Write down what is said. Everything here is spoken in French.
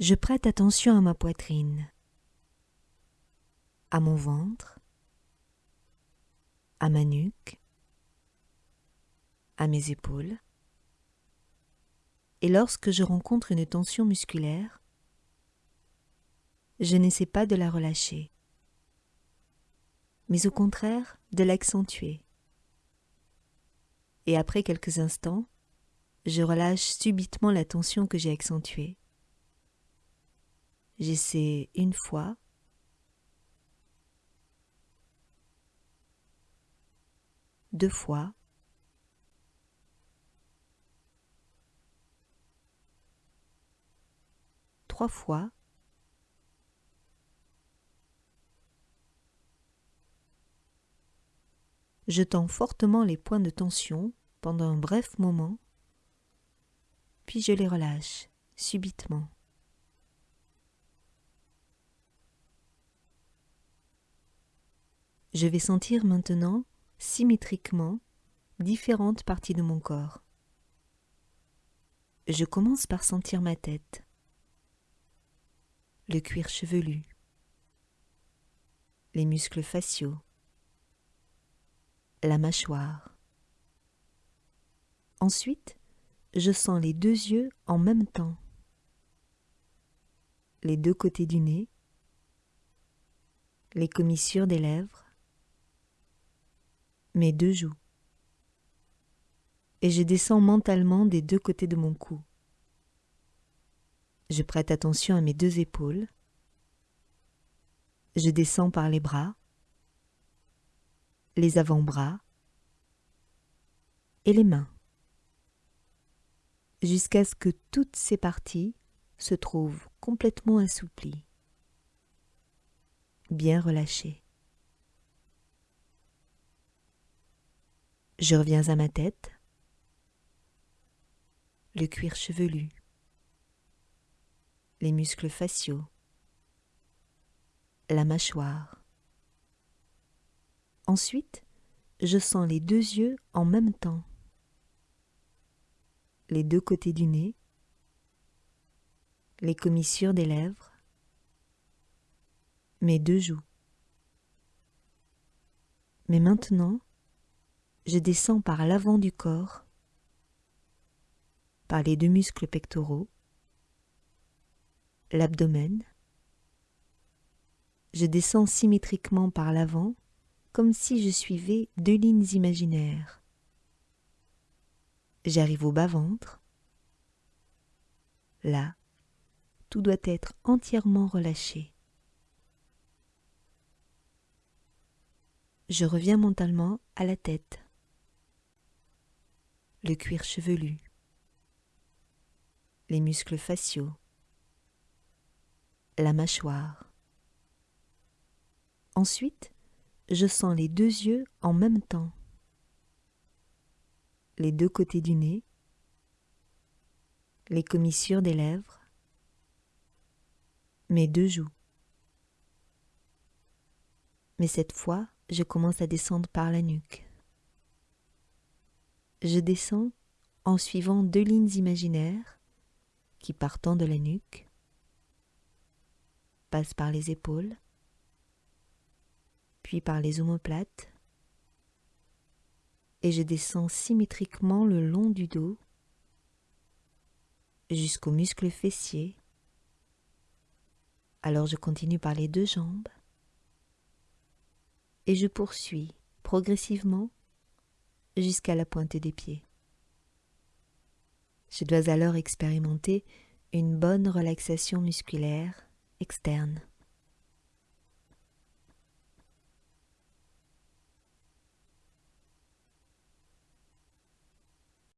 Je prête attention à ma poitrine, à mon ventre, à ma nuque, à mes épaules. Et lorsque je rencontre une tension musculaire, je n'essaie pas de la relâcher, mais au contraire de l'accentuer. Et après quelques instants, je relâche subitement la tension que j'ai accentuée. J'essaie une fois, deux fois, trois fois, je tends fortement les points de tension pendant un bref moment, puis je les relâche subitement. Je vais sentir maintenant symétriquement différentes parties de mon corps. Je commence par sentir ma tête, le cuir chevelu, les muscles faciaux, la mâchoire. Ensuite, je sens les deux yeux en même temps, les deux côtés du nez, les commissures des lèvres, mes deux joues, et je descends mentalement des deux côtés de mon cou. Je prête attention à mes deux épaules, je descends par les bras, les avant-bras et les mains, jusqu'à ce que toutes ces parties se trouvent complètement assouplies, bien relâchées. Je reviens à ma tête, le cuir chevelu, les muscles faciaux, la mâchoire, Ensuite, je sens les deux yeux en même temps, les deux côtés du nez, les commissures des lèvres, mes deux joues. Mais maintenant, je descends par l'avant du corps, par les deux muscles pectoraux, l'abdomen. Je descends symétriquement par l'avant comme si je suivais deux lignes imaginaires. J'arrive au bas-ventre. Là, tout doit être entièrement relâché. Je reviens mentalement à la tête, le cuir chevelu, les muscles faciaux, la mâchoire. Ensuite, je sens les deux yeux en même temps, les deux côtés du nez, les commissures des lèvres, mes deux joues. Mais cette fois, je commence à descendre par la nuque. Je descends en suivant deux lignes imaginaires qui, partant de la nuque, passent par les épaules, puis par les omoplates, et je descends symétriquement le long du dos jusqu'aux muscles fessiers. Alors je continue par les deux jambes et je poursuis progressivement jusqu'à la pointe des pieds. Je dois alors expérimenter une bonne relaxation musculaire externe.